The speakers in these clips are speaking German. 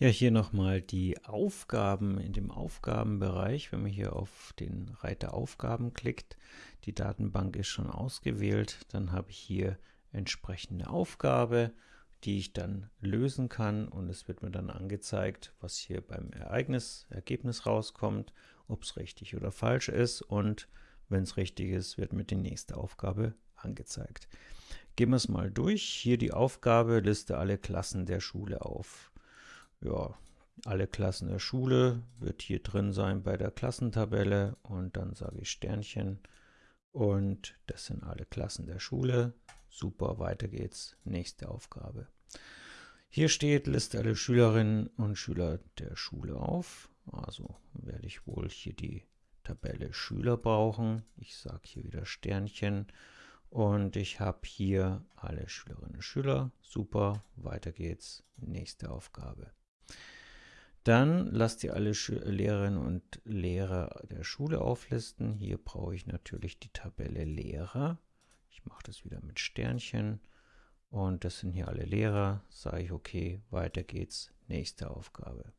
Ja, hier nochmal die Aufgaben in dem Aufgabenbereich. Wenn man hier auf den Reiter Aufgaben klickt, die Datenbank ist schon ausgewählt, dann habe ich hier entsprechende Aufgabe, die ich dann lösen kann und es wird mir dann angezeigt, was hier beim Ereignis, Ergebnis rauskommt, ob es richtig oder falsch ist und wenn es richtig ist, wird mir die nächste Aufgabe angezeigt. Gehen wir es mal durch. Hier die Aufgabe, liste alle Klassen der Schule auf ja, alle Klassen der Schule wird hier drin sein bei der Klassentabelle und dann sage ich Sternchen und das sind alle Klassen der Schule. Super, weiter geht's. Nächste Aufgabe. Hier steht, liste alle Schülerinnen und Schüler der Schule auf. Also werde ich wohl hier die Tabelle Schüler brauchen. Ich sage hier wieder Sternchen und ich habe hier alle Schülerinnen und Schüler. Super, weiter geht's. Nächste Aufgabe. Dann lasst ihr alle Sch Lehrerinnen und Lehrer der Schule auflisten. Hier brauche ich natürlich die Tabelle Lehrer. Ich mache das wieder mit Sternchen. Und das sind hier alle Lehrer. Sage ich, okay, weiter geht's. Nächste Aufgabe.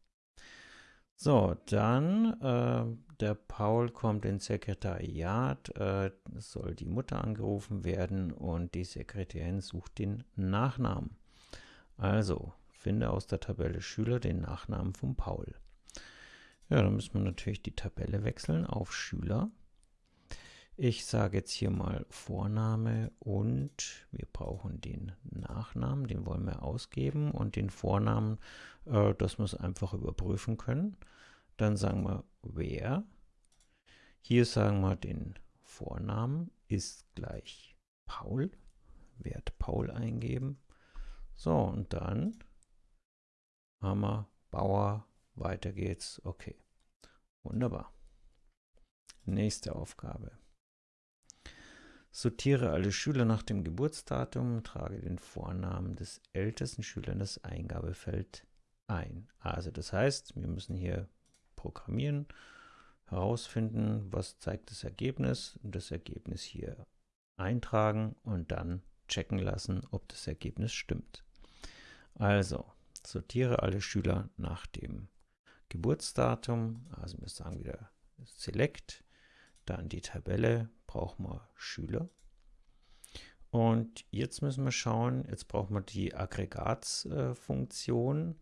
So, dann, äh, der Paul kommt ins Sekretariat, äh, soll die Mutter angerufen werden und die Sekretärin sucht den Nachnamen. Also, Finde aus der Tabelle Schüler den Nachnamen von Paul. Ja, dann müssen wir natürlich die Tabelle wechseln auf Schüler. Ich sage jetzt hier mal Vorname und wir brauchen den Nachnamen, den wollen wir ausgeben und den Vornamen, äh, wir es einfach überprüfen können. Dann sagen wir wer. Hier sagen wir den Vornamen ist gleich Paul. Wert Paul eingeben. So, und dann Hammer, Bauer, weiter geht's. Okay, wunderbar. Nächste Aufgabe. Sortiere alle Schüler nach dem Geburtsdatum, trage den Vornamen des ältesten Schülers in das Eingabefeld ein. Also das heißt, wir müssen hier programmieren, herausfinden, was zeigt das Ergebnis das Ergebnis hier eintragen und dann checken lassen, ob das Ergebnis stimmt. Also, sortiere alle Schüler nach dem Geburtsdatum, also wir sagen wieder Select, dann die Tabelle, brauchen wir Schüler. Und jetzt müssen wir schauen, jetzt brauchen wir die Aggregatsfunktion,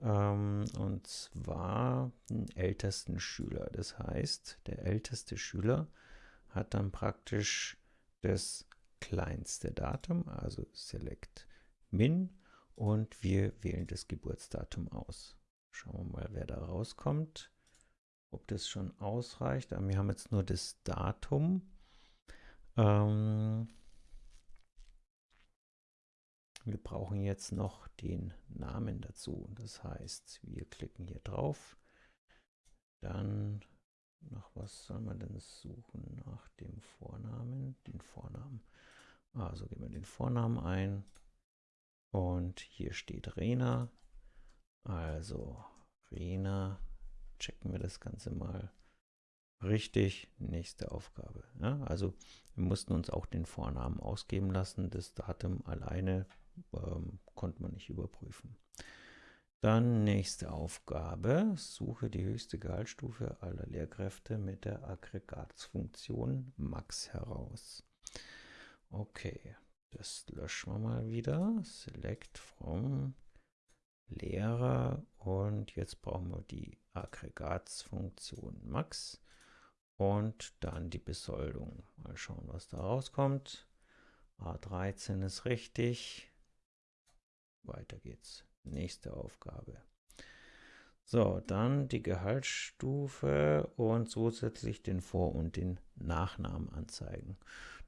ähm, und zwar den ältesten Schüler. Das heißt, der älteste Schüler hat dann praktisch das kleinste Datum, also Select Min und wir wählen das Geburtsdatum aus. Schauen wir mal, wer da rauskommt, ob das schon ausreicht. Aber wir haben jetzt nur das Datum. Ähm wir brauchen jetzt noch den Namen dazu. Das heißt, wir klicken hier drauf. Dann, nach was soll man denn suchen? Nach dem Vornamen, den Vornamen. Also geben wir den Vornamen ein. Und hier steht Rena. Also Rena, checken wir das Ganze mal. Richtig, nächste Aufgabe. Ja, also wir mussten uns auch den Vornamen ausgeben lassen. Das Datum alleine ähm, konnte man nicht überprüfen. Dann nächste Aufgabe. Suche die höchste Gehaltsstufe aller Lehrkräfte mit der Aggregatsfunktion Max heraus. Okay, das löschen wir mal wieder. Select from Lehrer und jetzt brauchen wir die Aggregatsfunktion Max und dann die Besoldung. Mal schauen, was da rauskommt. A13 ist richtig. Weiter geht's. Nächste Aufgabe. So, dann die Gehaltsstufe und zusätzlich den Vor- und den Nachnamen anzeigen.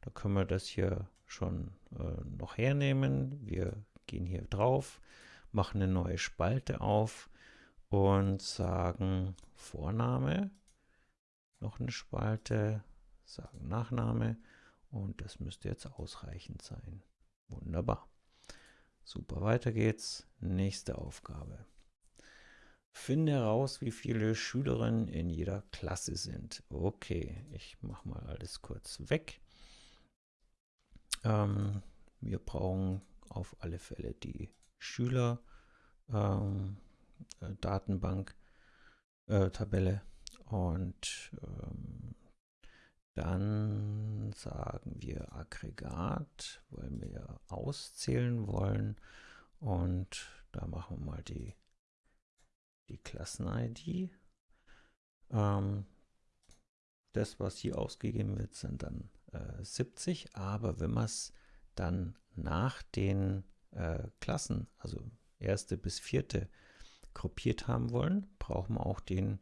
Da können wir das hier schon äh, noch hernehmen. Wir gehen hier drauf, machen eine neue Spalte auf und sagen Vorname, noch eine Spalte, sagen Nachname und das müsste jetzt ausreichend sein. Wunderbar. Super, weiter geht's. Nächste Aufgabe. Finde heraus, wie viele Schülerinnen in jeder Klasse sind. Okay, ich mache mal alles kurz weg. Ähm, wir brauchen auf alle Fälle die Schüler. Ähm, äh, äh, Tabelle und ähm, dann sagen wir Aggregat, weil wir auszählen wollen und da machen wir mal die, die Klassen-ID. Ähm, das, was hier ausgegeben wird, sind dann äh, 70, aber wenn man es dann nach den äh, Klassen, also erste bis vierte, gruppiert haben wollen, brauchen wir auch den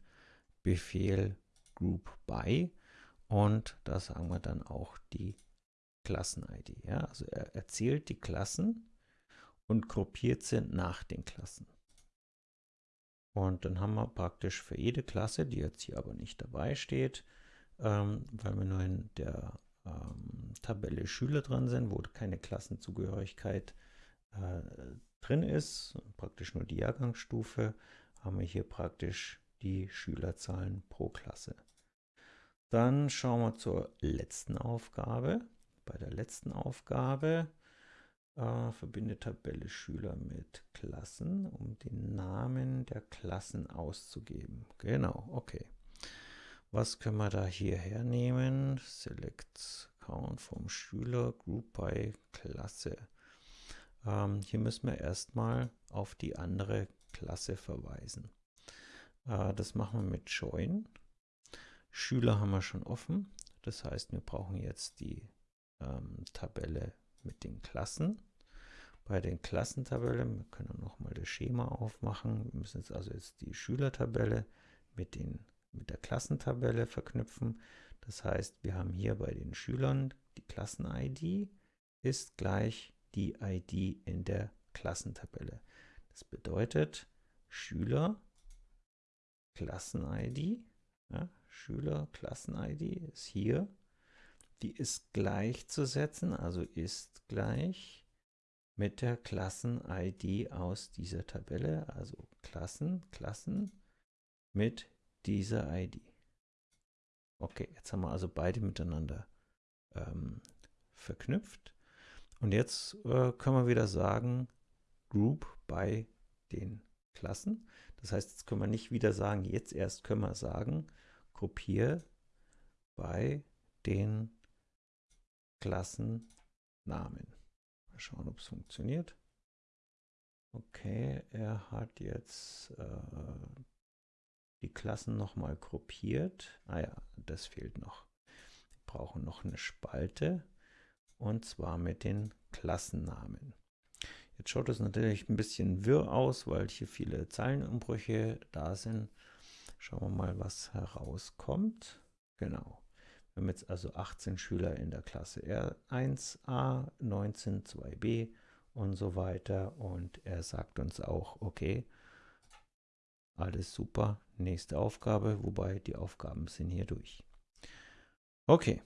Befehl group by und da sagen wir dann auch die Klassen-ID. Ja? Also er erzählt die Klassen und gruppiert sie nach den Klassen. Und dann haben wir praktisch für jede Klasse, die jetzt hier aber nicht dabei steht, ähm, weil wir nur in der ähm, Tabelle Schüler drin sind, wo keine Klassenzugehörigkeit äh, drin ist, praktisch nur die Jahrgangsstufe, haben wir hier praktisch die Schülerzahlen pro Klasse. Dann schauen wir zur letzten Aufgabe. Bei der letzten Aufgabe äh, verbinde Tabelle Schüler mit Klassen, um den Namen der Klassen auszugeben. Genau, okay. Was können wir da hier hernehmen? Select Count vom Schüler, Group by Klasse. Ähm, hier müssen wir erstmal auf die andere Klasse verweisen. Äh, das machen wir mit Join. Schüler haben wir schon offen. Das heißt, wir brauchen jetzt die ähm, Tabelle mit den Klassen. Bei den Klassentabellen, wir können nochmal das Schema aufmachen. Wir müssen jetzt also jetzt die Schülertabelle mit, den, mit der Klassentabelle verknüpfen. Das heißt, wir haben hier bei den Schülern die Klassen-ID ist gleich die ID in der Klassentabelle. Das bedeutet, Schüler Klassen-ID, ja, Schüler Klassen-ID ist hier, die ist gleichzusetzen, also ist gleich mit der Klassen-ID aus dieser Tabelle, also Klassen, Klassen mit dieser ID. Okay, jetzt haben wir also beide miteinander ähm, verknüpft. Und jetzt äh, können wir wieder sagen, Group bei den Klassen. Das heißt, jetzt können wir nicht wieder sagen, jetzt erst können wir sagen, Gruppier bei den Klassennamen. Mal schauen, ob es funktioniert. Okay, er hat jetzt äh, die Klassen nochmal gruppiert. Ah ja, das fehlt noch. Wir brauchen noch eine Spalte und zwar mit den Klassennamen. Jetzt schaut es natürlich ein bisschen wirr aus, weil hier viele Zeilenumbrüche da sind. Schauen wir mal, was herauskommt. Genau. Wir haben jetzt also 18 Schüler in der Klasse R1a, 19 2b und so weiter. Und er sagt uns auch, okay, alles super, nächste Aufgabe, wobei die Aufgaben sind hier durch. Okay,